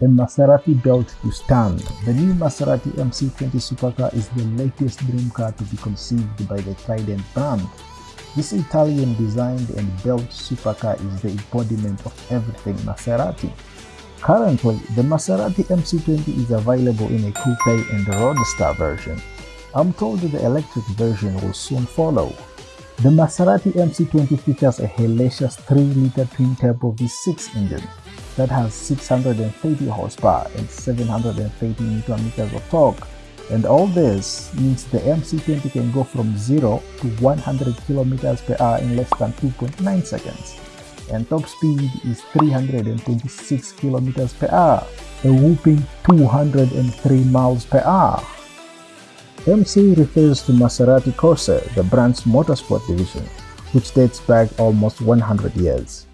a Maserati built to stand. The new Maserati MC20 supercar is the latest dream car to be conceived by the Trident brand. This Italian designed and built supercar is the embodiment of everything Maserati. Currently, the Maserati MC20 is available in a coupe and roadster version. I'm told the electric version will soon follow. The Maserati MC20 features a hellacious 3-liter twin-turbo V6 engine that has 630 horsepower and 730 newton meters of torque. And all this means the MC20 can go from 0 to 100 kilometers per hour in less than 2.9 seconds. And top speed is 326 kilometers per hour, a whooping 203 miles per hour. MC refers to Maserati Corsa, the brand's motorsport division, which dates back almost 100 years.